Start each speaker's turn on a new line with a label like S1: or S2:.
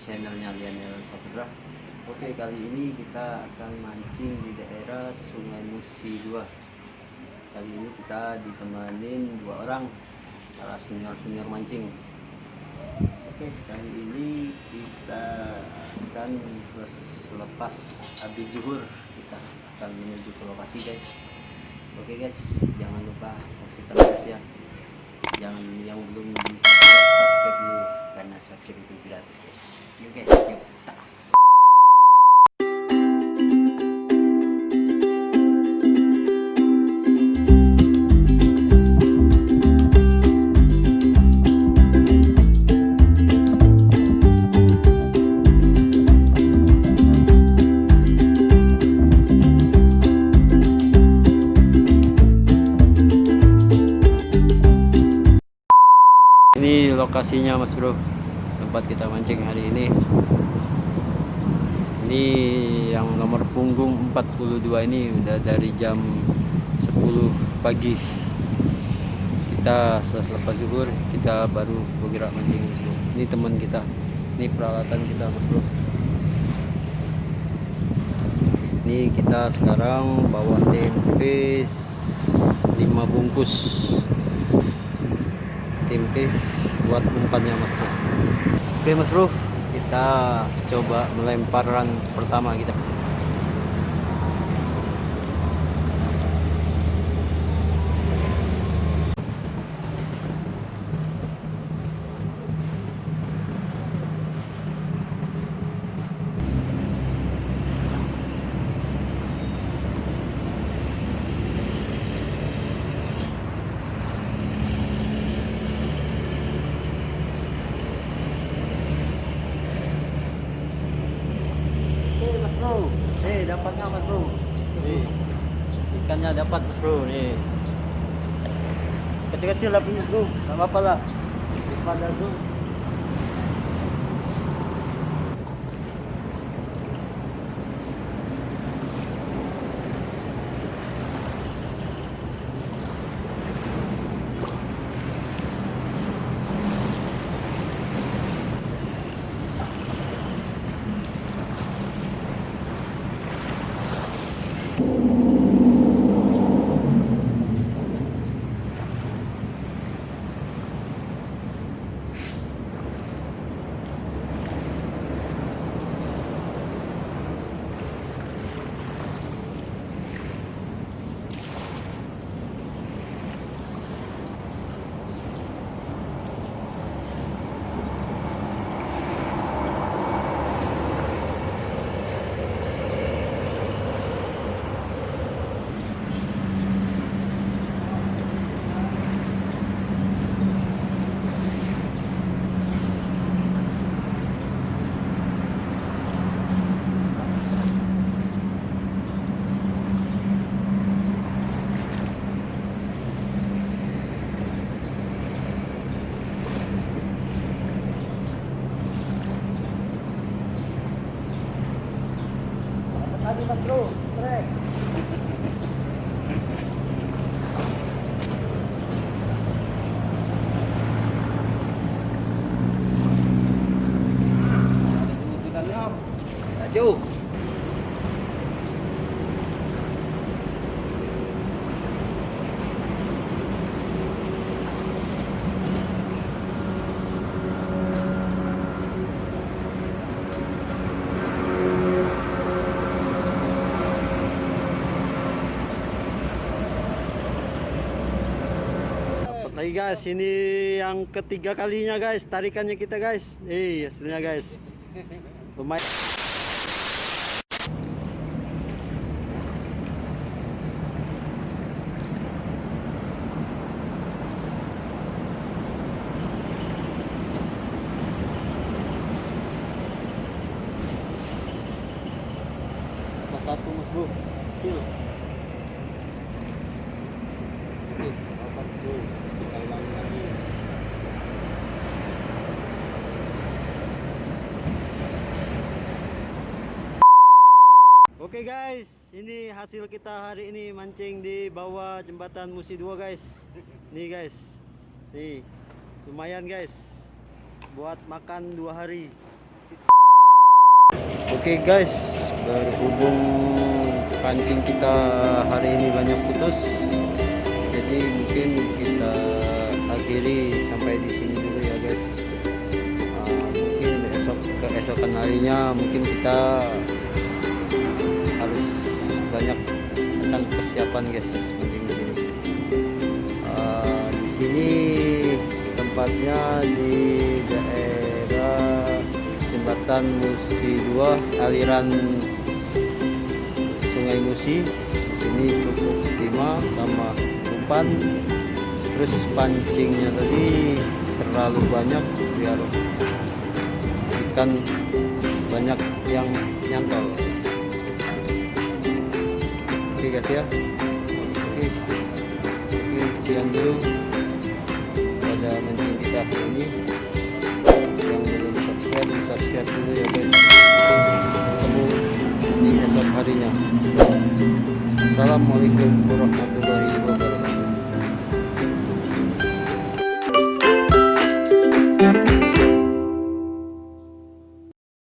S1: channelnya Lionel Saputra. Oke, kali ini kita akan mancing di daerah Sungai Musi 2. Kali ini kita ditemanin dua orang para senior-senior mancing. Oke, kali ini kita akan selepas habis zuhur kita akan menuju ke lokasi guys. Oke guys, jangan lupa saksikan guys ya jangan yang belum subscribe subscribe dulu karena subscribe itu gratis guys. Yuk guys yuk tas ini lokasinya mas bro. Tempat kita mancing hari ini. Ini yang nomor punggung 42 ini udah dari jam 10 pagi. Kita setelah selepas zuhur kita baru bergerak mancing ini teman kita. Ini peralatan kita mas bro. Ini kita sekarang bawa tempe 5 bungkus tempe buat umpannya mas bro. Oke mas bro kita coba melemparan pertama kita dapatnya mas bro. Nih, ikannya dapat bro nih. Kecil-kecil lah punya bro, nggak apa-apa lah. Daripada bro. you lagi guys ini yang ketiga kalinya guys tarikannya kita guys. Eh hasilnya guys. Lumayan. Satu mas bro. Kecil. Oke guys, ini hasil kita hari ini mancing di bawah jembatan Musi 2 guys. Nih guys. Nih. Lumayan guys. buat makan dua hari oke guys berhubung pancing kita hari ini banyak putus jadi mungkin kita akhiri sampai di sini dulu ya guys Ah, mungkin esok keesokan harinya mungkin kita akan persiapan guys mungkin di sini Ah, di sini tempatnya di daerah jembatan Musi 2 aliran Sungai Musi. Di sini cukup timah sama umpan. Terus pancingnya tadi terlalu banyak biar ikan banyak yang nyantol guys ya. Oke. Oke, sekian dulu. Pada mancing kita hari ini. Yang belum subscribe subscribe dulu ya guys. Ketemu di esok harinya. Assalamualaikum